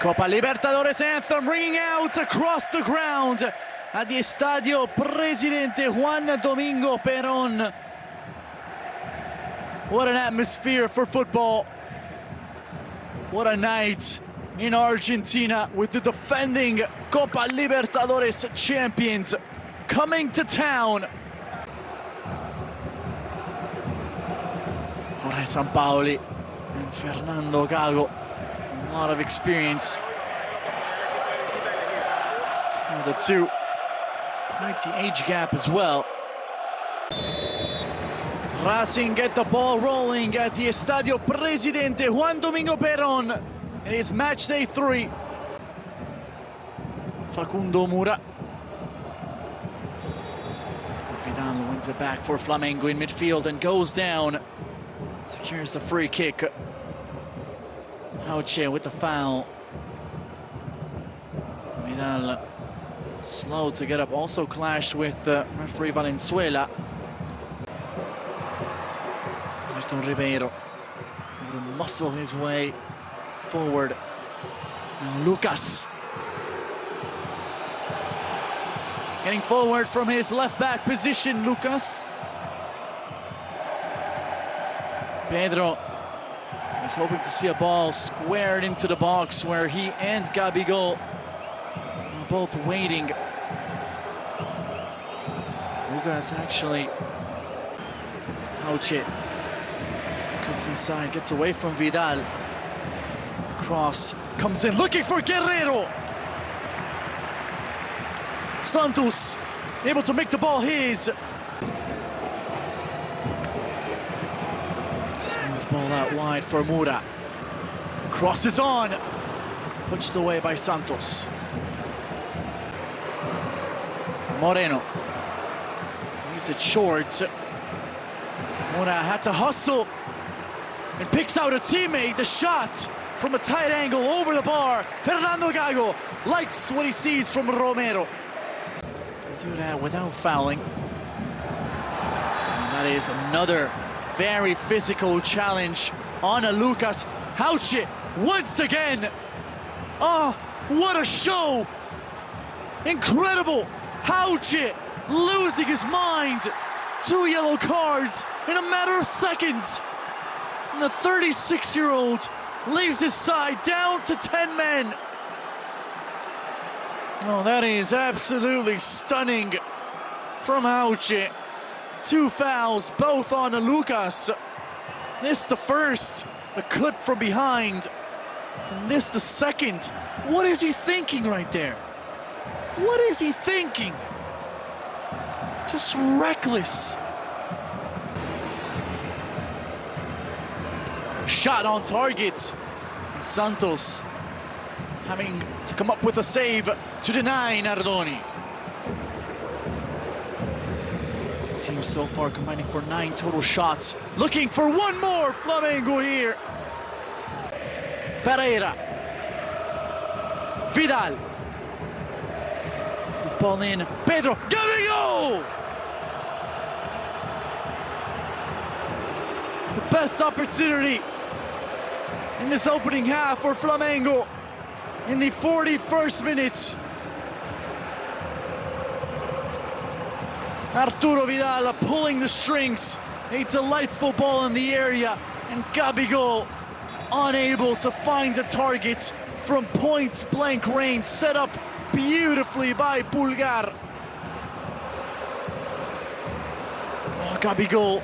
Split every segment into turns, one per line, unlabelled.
Copa Libertadores anthem ringing out across the ground at the Estadio Presidente Juan Domingo Perón. What an atmosphere for football. What a night in Argentina with the defending Copa Libertadores champions coming to town. Jorge Sampaoli and Fernando Gago. A lot of experience for the two. Quite the age gap as well. Racing get the ball rolling at the Estadio Presidente Juan Domingo Perón. It is match day three. Facundo Mura. Vidal wins it back for Flamengo in midfield and goes down. Secures the free kick. Hauche with the foul. Vidal slow to get up. Also clashed with uh, referee Valenzuela. Milton Ribeiro able to muscle his way forward. Now Lucas. Getting forward from his left back position, Lucas. Pedro hoping to see a ball squared into the box where he and Gabigol are both waiting. Lucas actually Hauche cuts inside, gets away from Vidal. Cross comes in looking for Guerrero. Santos able to make the ball his. Ball out wide for Mura. Crosses on. Pushed away by Santos. Moreno. Leaves it short. Mura had to hustle and picks out a teammate. The shot from a tight angle over the bar. Fernando Gago likes what he sees from Romero. Can do that without fouling. And that is another very physical challenge on a Lucas Hauche once again. Oh, what a show! Incredible! Hauche losing his mind. Two yellow cards in a matter of seconds. And the 36-year-old leaves his side down to 10 men. Oh, that is absolutely stunning from Hauche. Two fouls, both on Lucas. This the first, the clip from behind. And this the second. What is he thinking right there? What is he thinking? Just reckless. Shot on target. Santos having to come up with a save to deny Nardoni. Two teams so far combining for nine total shots. Looking for one more Flamengo here. Pereira. Vidal. His ball in. Pedro. Gabigol! The best opportunity in this opening half for Flamengo in the 41st minute. Arturo Vidal pulling the strings. A delightful ball in the area and Gabigol unable to find the target from point blank range set up beautifully by Pulgar. Oh, Gabigol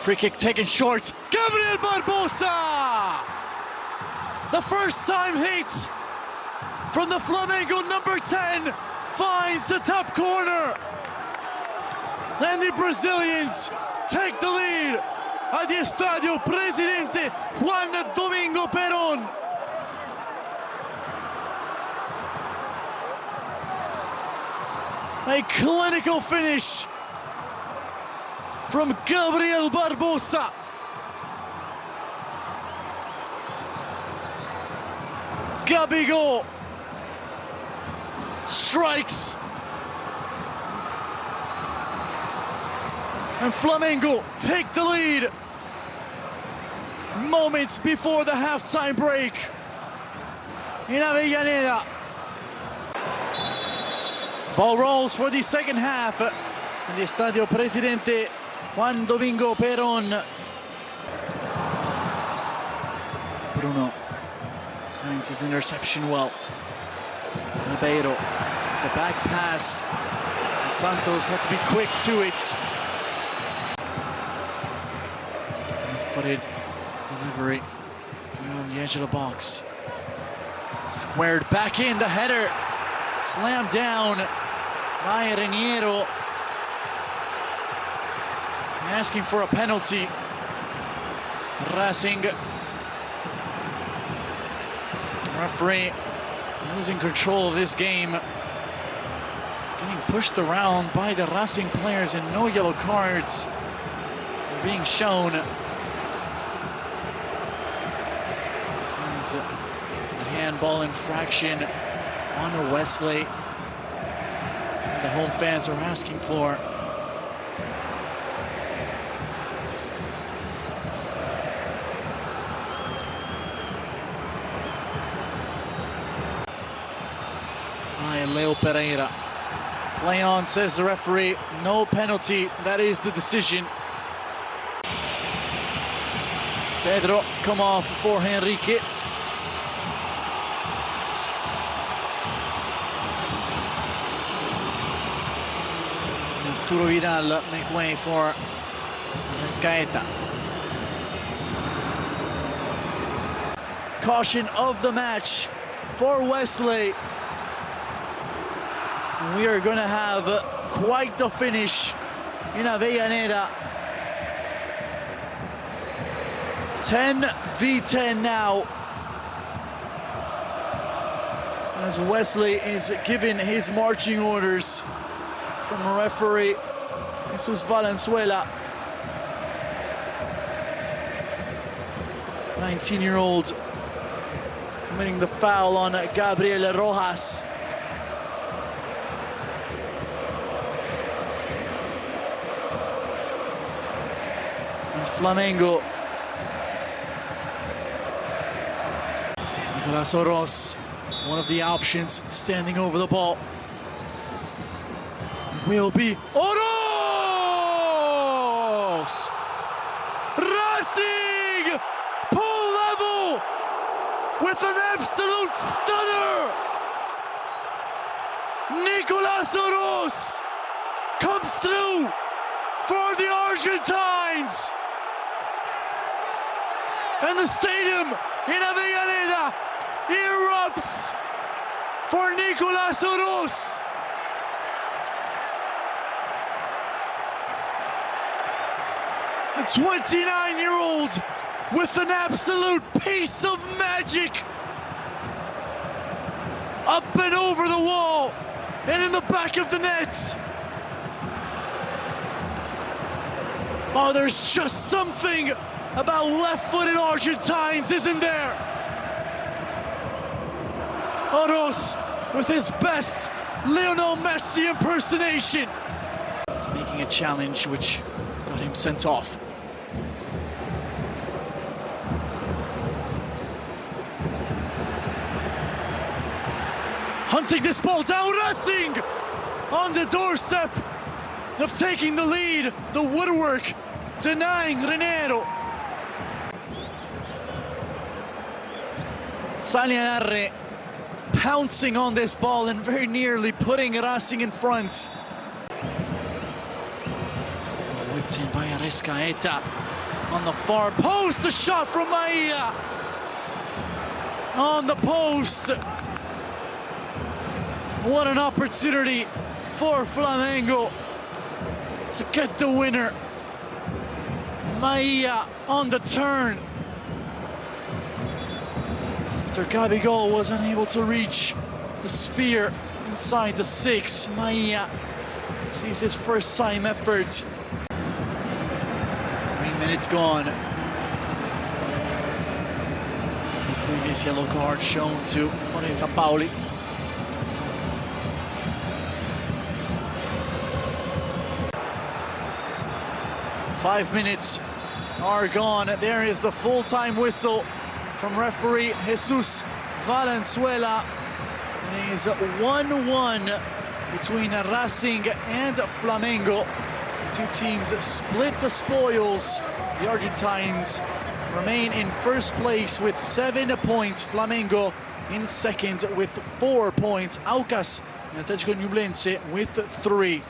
Free kick taken short. Gabriel Barbosa! The first time hit from the Flamengo number 10 finds the top corner. And the Brazilians take the lead at the Estadio Presidente Juan Domingo Perón. A clinical finish from Gabriel Barbosa. Gabigol strikes. And Flamengo take the lead. moments before the halftime break. In Avellaneda. Ball rolls for the second half in the Estadio Presidente Juan Domingo Perón. Bruno times his interception well. Ribeiro, the back pass. And Santos had to be quick to it. Footed delivery on the edge of the box. Squared back in, the header slammed down by Reniero. Asking for a penalty. Racing referee losing control of this game. Getting pushed around by the Racing players and no yellow cards being shown. This is a handball infraction on Wesley. And the home fans are asking for. Leo Pereira. Play on, says the referee. No penalty. That is the decision. Pedro come off for Henrique. Arturo Vidal make way for Arrascaeta. Caution of the match for Wesley. We are going to have quite the finish in Avellaneda. 10 v10 now. As Wesley is given his marching orders from referee Jesus Valenzuela. 19-year-old committing the foul on Gabriel Rojas. Flamengo. Nicolas Oroz, one of the options, standing over the ball. Will be Oroz! Racing! Pull level! With an absolute stunner! Nicolas Oroz comes through for the Argentines! And the stadium in Avellaneda erupts for Nicolas Oroz. The 29-year-old with an absolute piece of magic. Up and over the wall and in the back of the net. Oh, there's just something about left-footed Argentines, isn't there? Oroz with his best Lionel Messi impersonation. It's making a challenge which got him sent off. Hunting this ball down, Racing on the doorstep of taking the lead. The woodwork denying Reniero. Salianarre pouncing on this ball and very nearly putting Racing in front. Whipped in by Arrascaeta on the far post. A shot from Maia on the post. What an opportunity for Flamengo to get the winner. Maia on the turn. After Gabigol was unable to reach the sphere inside the six, Maia sees his first time effort. Three minutes gone. This is the previous yellow card shown to Jorge Sampaoli. Five minutes are gone. There is the full-time whistle from referee Jesus Valenzuela. It is 1-1 between Racing and Flamengo. The two teams split the spoils. The Argentines remain in first place with seven points. Flamengo in second with four points. Aucas and Atletico Ñublense with three.